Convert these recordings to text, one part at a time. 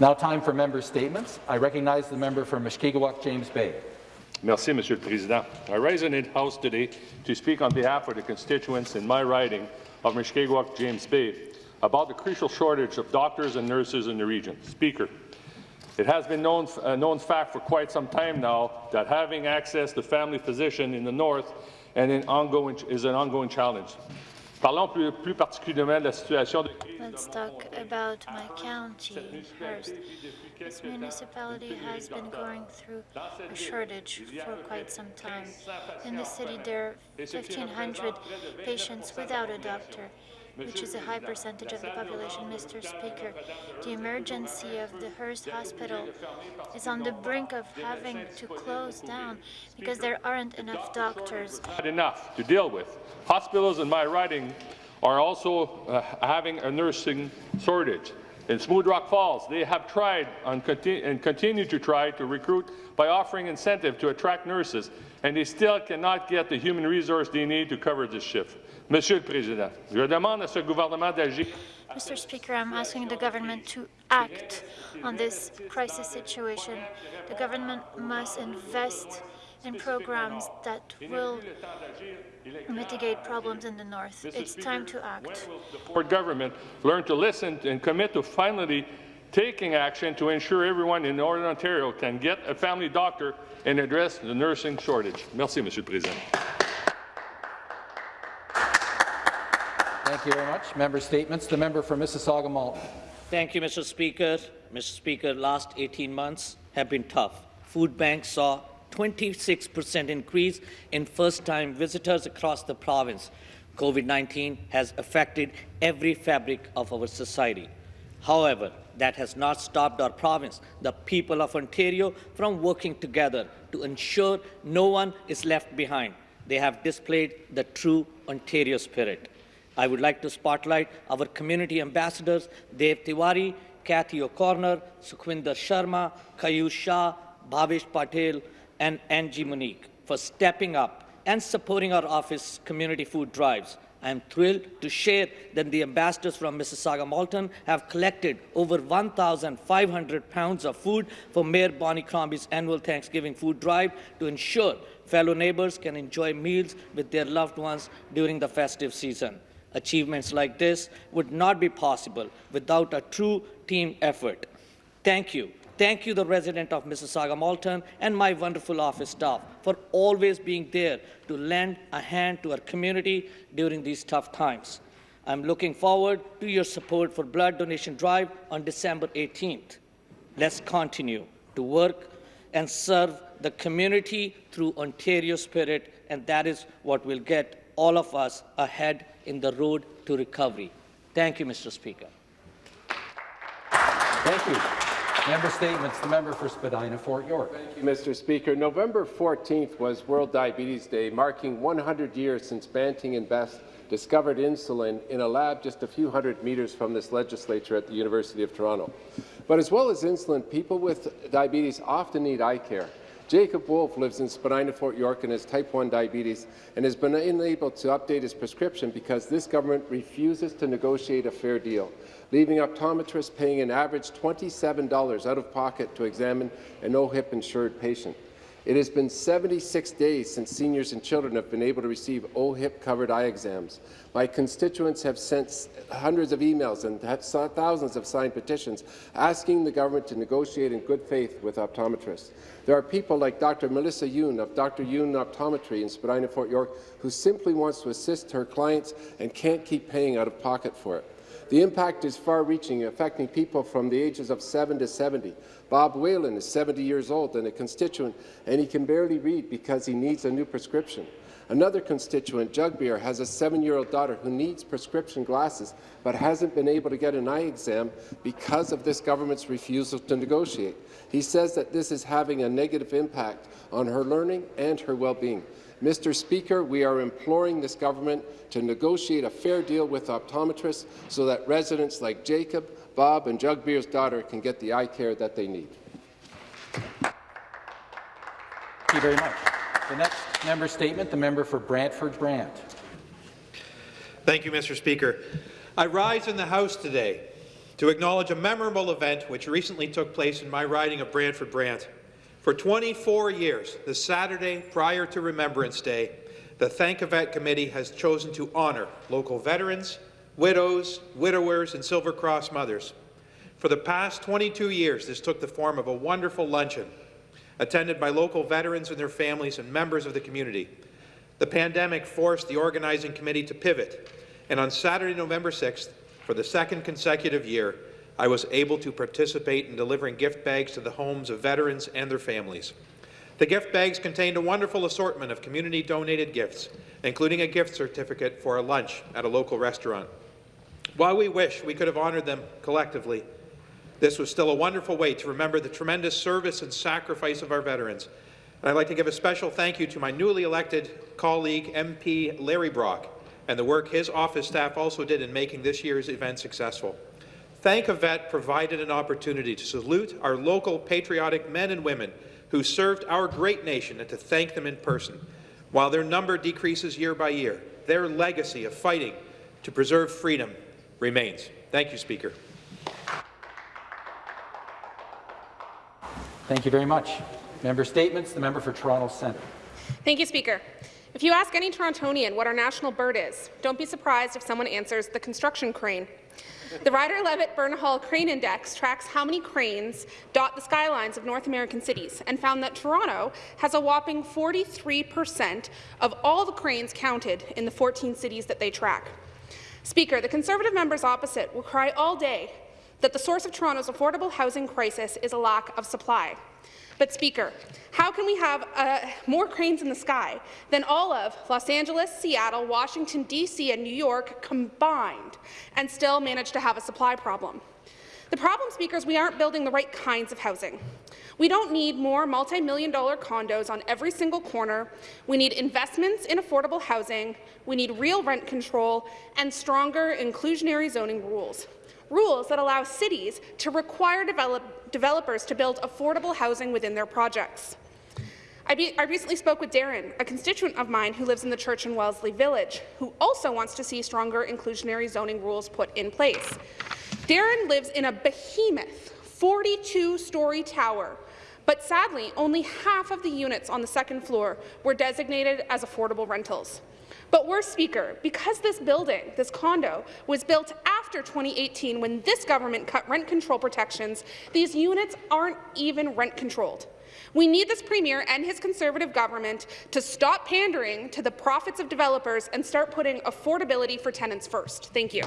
It's now time for member statements. I recognize the member for Mushkegowuk, James Bay. Merci, Monsieur le Président. I rise in the House today to speak on behalf of the constituents in my riding of Mushkegowuk, James Bay, about the crucial shortage of doctors and nurses in the region. Speaker, it has been known, a known fact for quite some time now that having access to family physician in the north and in ongoing, is an ongoing challenge. Parlons plus, plus particulièrement de la situation de crise Let's talk about my county first. This municipality has been going through a shortage for quite some time. In the city, there are 1,500 patients without a doctor, which is a high percentage of the population, Mr. Speaker. The emergency of the Hearst Hospital is on the brink of having to close down because there aren't enough doctors. enough to deal with. Hospitals in my riding are also uh, having a nursing shortage. In Smooth Rock Falls, they have tried and, conti and continue to try to recruit by offering incentive to attract nurses, and they still cannot get the human resource they need to cover this shift. Monsieur le Président, je demande à ce gouvernement d'agir Mr. Speaker, I'm asking the government to act on this crisis situation. The government must invest in programs that will mitigate problems in the north. It's time to act. support government learn to listen and commit to finally taking action to ensure everyone in Northern Ontario can get a family doctor and address the nursing shortage. Merci, Monsieur le Président. Thank you very much. Member statements. The member for Mississauga Malton. Thank you, Mr. Speaker. Mr. Speaker, last 18 months have been tough. Food banks saw 26% increase in first-time visitors across the province. COVID-19 has affected every fabric of our society. However, that has not stopped our province, the people of Ontario, from working together to ensure no one is left behind. They have displayed the true Ontario spirit. I would like to spotlight our community ambassadors, Dev Tiwari, Kathy O'Connor, Sukhwinder Sharma, Kayush Shah, Bhavesh Patel, and Angie Monique for stepping up and supporting our office community food drives. I am thrilled to share that the ambassadors from Mississauga Malton have collected over 1,500 pounds of food for Mayor Bonnie Crombie's annual Thanksgiving food drive to ensure fellow neighbors can enjoy meals with their loved ones during the festive season. Achievements like this would not be possible without a true team effort. Thank you. Thank you, the resident of Mississauga Malton, and my wonderful office staff for always being there to lend a hand to our community during these tough times. I'm looking forward to your support for Blood Donation Drive on December 18th. Let's continue to work and serve the community through Ontario spirit, and that is what will get all of us ahead in the road to recovery. Thank you, Mr. Speaker. Thank you. Member statements. The member for Spadina, Fort York. Thank you, Mr. Speaker. November 14th was World Diabetes Day, marking 100 years since Banting and Best discovered insulin in a lab just a few hundred meters from this legislature at the University of Toronto. But as well as insulin, people with diabetes often need eye care. Jacob Wolf lives in Spadina, Fort York, and has type 1 diabetes and has been unable to update his prescription because this government refuses to negotiate a fair deal, leaving optometrists paying an average $27 out of pocket to examine an OHIP insured patient. It has been 76 days since seniors and children have been able to receive OHIP-covered eye exams. My constituents have sent hundreds of emails and thousands of signed petitions asking the government to negotiate in good faith with optometrists. There are people like Dr. Melissa Yoon of Dr. Yoon Optometry in Spadina, Fort York, who simply wants to assist her clients and can't keep paying out of pocket for it. The impact is far-reaching, affecting people from the ages of 7 to 70. Bob Whalen is 70 years old and a constituent, and he can barely read because he needs a new prescription. Another constituent, Jugbeer, has a seven-year-old daughter who needs prescription glasses but hasn't been able to get an eye exam because of this government's refusal to negotiate. He says that this is having a negative impact on her learning and her well-being. Mr. Speaker, we are imploring this government to negotiate a fair deal with optometrists so that residents like Jacob, Bob and Jugbeer's daughter can get the eye care that they need. Thank you very much. The next member statement, the member for Brantford Brant. Thank you, Mr. Speaker. I rise in the House today to acknowledge a memorable event which recently took place in my riding of Brantford Brant. For 24 years, the Saturday prior to Remembrance Day, the Thank a Vet Committee has chosen to honour local veterans, widows, widowers, and Silver Cross mothers. For the past 22 years, this took the form of a wonderful luncheon attended by local veterans and their families and members of the community. The pandemic forced the organizing committee to pivot, and on Saturday, November 6th, for the second consecutive year, I was able to participate in delivering gift bags to the homes of veterans and their families. The gift bags contained a wonderful assortment of community-donated gifts, including a gift certificate for a lunch at a local restaurant. While we wish we could have honoured them collectively, this was still a wonderful way to remember the tremendous service and sacrifice of our veterans. And I'd like to give a special thank you to my newly elected colleague, MP Larry Brock, and the work his office staff also did in making this year's event successful. Thank a Vet provided an opportunity to salute our local patriotic men and women who served our great nation and to thank them in person. While their number decreases year by year, their legacy of fighting to preserve freedom remains. Thank you, Speaker. Thank you very much. Member statements. The member for Toronto Centre. Thank you, Speaker. If you ask any Torontonian what our national bird is, don't be surprised if someone answers the construction crane. The Rider-Levett-Bucknall Crane Index tracks how many cranes dot the skylines of North American cities and found that Toronto has a whopping 43 percent of all the cranes counted in the 14 cities that they track. Speaker, the Conservative members opposite will cry all day that the source of Toronto's affordable housing crisis is a lack of supply. But, Speaker, how can we have uh, more cranes in the sky than all of Los Angeles, Seattle, Washington, D.C. and New York combined and still manage to have a supply problem? The problem, Speaker, is we aren't building the right kinds of housing. We don't need more multi-million dollar condos on every single corner. We need investments in affordable housing. We need real rent control and stronger inclusionary zoning rules rules that allow cities to require develop developers to build affordable housing within their projects. I, I, recently spoke with Darren, a constituent of mine who lives in the Church and Wellesley Village, who also wants to see stronger inclusionary zoning rules put in place. Darren lives in a behemoth 42-story tower, but sadly, only half of the units on the second floor were designated as affordable rentals. But worse, Speaker, because this building, this condo, was built after 2018 when this government cut rent control protections, these units aren't even rent controlled. We need this Premier and his Conservative government to stop pandering to the profits of developers and start putting affordability for tenants first. Thank you.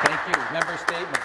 Thank you. Member statement.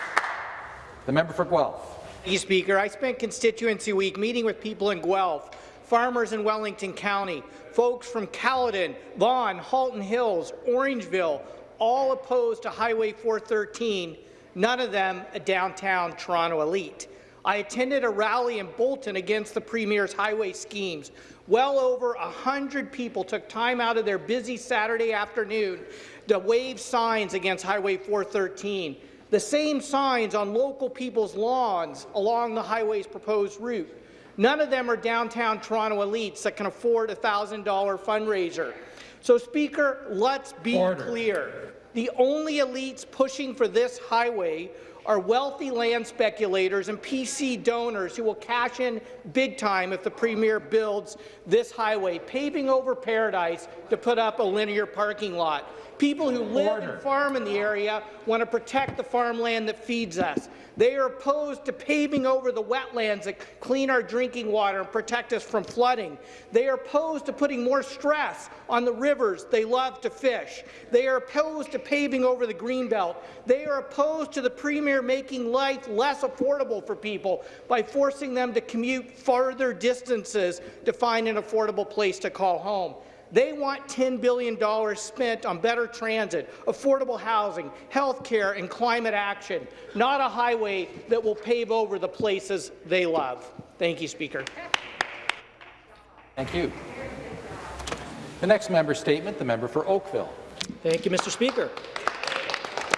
The member for Guelph. Thank you, Speaker. I spent constituency week meeting with people in Guelph farmers in Wellington County, folks from Caledon, Vaughan, Halton Hills, Orangeville, all opposed to Highway 413, none of them a downtown Toronto elite. I attended a rally in Bolton against the Premier's highway schemes. Well over 100 people took time out of their busy Saturday afternoon to wave signs against Highway 413, the same signs on local people's lawns along the highway's proposed route. None of them are downtown Toronto elites that can afford a $1,000 fundraiser. So, Speaker, let's be Order. clear. The only elites pushing for this highway are wealthy land speculators and PC donors who will cash in big time if the Premier builds this highway, paving over paradise to put up a linear parking lot. People who live Order. and farm in the area want to protect the farmland that feeds us. They are opposed to paving over the wetlands that clean our drinking water and protect us from flooding. They are opposed to putting more stress on the rivers they love to fish. They are opposed to paving over the Greenbelt. They are opposed to the Premier making life less affordable for people by forcing them to commute farther distances to find an affordable place to call home. They want $10 billion spent on better transit, affordable housing, health care and climate action, not a highway that will pave over the places they love. Thank you, Speaker. Thank you. The next member statement, the member for Oakville. Thank you, Mr. Speaker.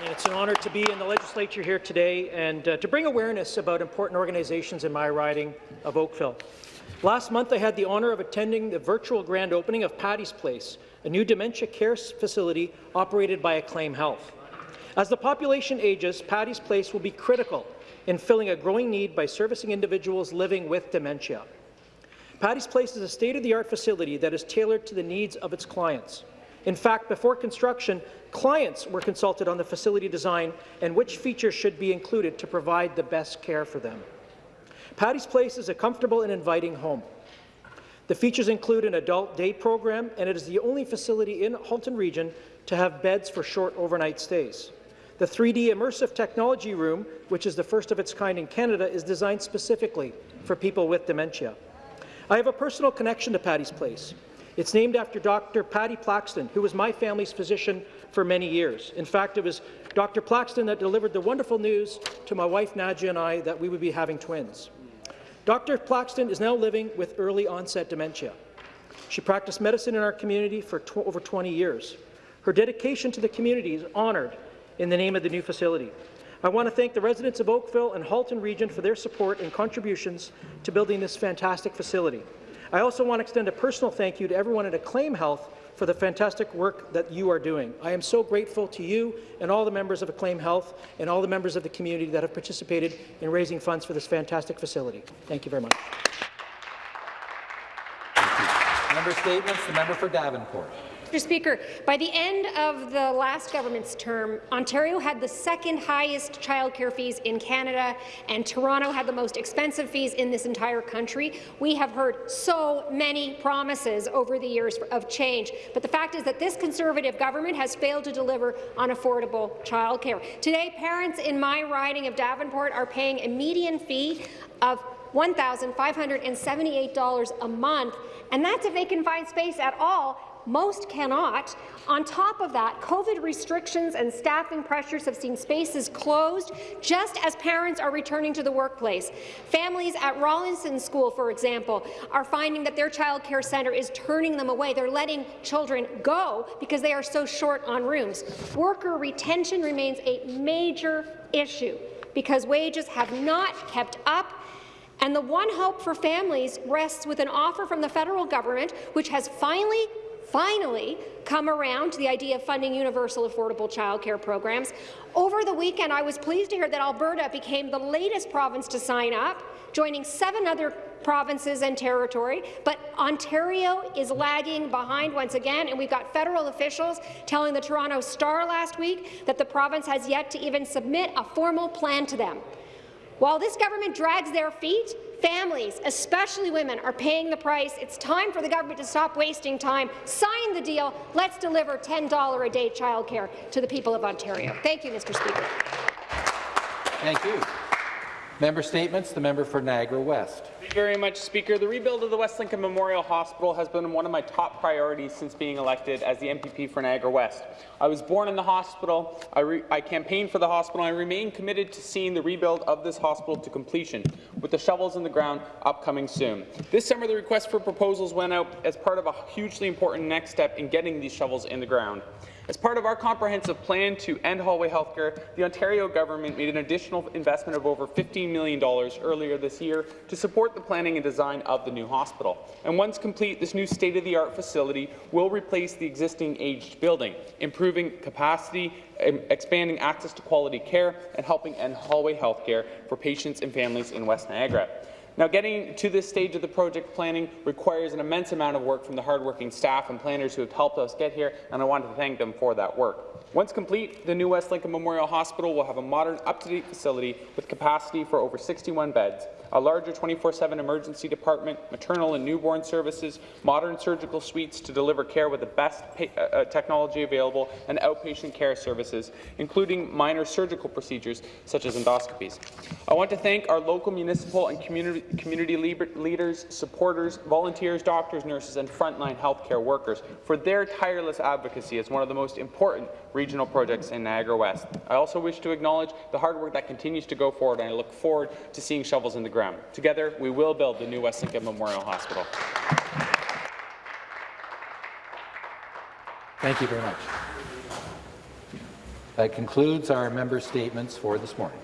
And it's an honour to be in the legislature here today and uh, to bring awareness about important organizations in my riding of Oakville. Last month, I had the honour of attending the virtual grand opening of Patty's Place, a new dementia care facility operated by Acclaim Health. As the population ages, Patty's Place will be critical in filling a growing need by servicing individuals living with dementia. Patty's Place is a state-of-the-art facility that is tailored to the needs of its clients. In fact, before construction, clients were consulted on the facility design and which features should be included to provide the best care for them. Patty's Place is a comfortable and inviting home. The features include an adult day program, and it is the only facility in Halton Region to have beds for short overnight stays. The 3D immersive technology room, which is the first of its kind in Canada, is designed specifically for people with dementia. I have a personal connection to Patty's Place. It's named after Dr. Patty Plaxton, who was my family's physician for many years. In fact, it was Dr. Plaxton that delivered the wonderful news to my wife Nadja and I that we would be having twins. Dr. Plaxton is now living with early onset dementia. She practiced medicine in our community for tw over 20 years. Her dedication to the community is honoured in the name of the new facility. I want to thank the residents of Oakville and Halton Region for their support and contributions to building this fantastic facility. I also want to extend a personal thank you to everyone at Acclaim Health for the fantastic work that you are doing. I am so grateful to you and all the members of Acclaim Health and all the members of the community that have participated in raising funds for this fantastic facility. Thank you very much. Member statements. The member for Davenport. Mr. Speaker, by the end of the last government's term, Ontario had the second highest childcare fees in Canada, and Toronto had the most expensive fees in this entire country. We have heard so many promises over the years of change, but the fact is that this Conservative government has failed to deliver on affordable childcare. Today, parents in my riding of Davenport are paying a median fee of $1,578 a month, and that's if they can find space at all most cannot. On top of that, COVID restrictions and staffing pressures have seen spaces closed just as parents are returning to the workplace. Families at Rawlinson School, for example, are finding that their child care centre is turning them away. They're letting children go because they are so short on rooms. Worker retention remains a major issue because wages have not kept up and the one hope for families rests with an offer from the federal government, which has finally finally come around to the idea of funding universal affordable childcare programs. Over the weekend, I was pleased to hear that Alberta became the latest province to sign up, joining seven other provinces and territory, but Ontario is lagging behind once again, and we've got federal officials telling the Toronto Star last week that the province has yet to even submit a formal plan to them. While this government drags their feet, families, especially women, are paying the price. It's time for the government to stop wasting time. Sign the deal. Let's deliver $10 a day childcare to the people of Ontario. Thank you, Mr. Speaker. Thank you. Member statements. The member for Niagara West. Thank you very much, Speaker. The rebuild of the West Lincoln Memorial Hospital has been one of my top priorities since being elected as the MPP for Niagara West. I was born in the hospital, I, I campaigned for the hospital, and I remain committed to seeing the rebuild of this hospital to completion, with the shovels in the ground upcoming soon. This summer, the request for proposals went out as part of a hugely important next step in getting these shovels in the ground. As part of our comprehensive plan to end hallway healthcare, the Ontario government made an additional investment of over $15 million earlier this year to support the planning and design of the new hospital. And once complete, this new state-of-the-art facility will replace the existing aged building, improving capacity, expanding access to quality care, and helping end hallway healthcare for patients and families in West Niagara. Now, getting to this stage of the project planning requires an immense amount of work from the hardworking staff and planners who have helped us get here, and I want to thank them for that work. Once complete, the new West Lincoln Memorial Hospital will have a modern, up-to-date facility with capacity for over 61 beds, a larger 24-7 emergency department, maternal and newborn services, modern surgical suites to deliver care with the best uh, uh, technology available, and outpatient care services, including minor surgical procedures such as endoscopies. I want to thank our local municipal and community, community leaders, supporters, volunteers, doctors, nurses, and frontline healthcare workers for their tireless advocacy as one of the most important regional projects in Niagara West. I also wish to acknowledge the hard work that continues to go forward, and I look forward to seeing shovels in the Together, we will build the new West Lincoln Memorial Hospital. Thank you very much. That concludes our member statements for this morning.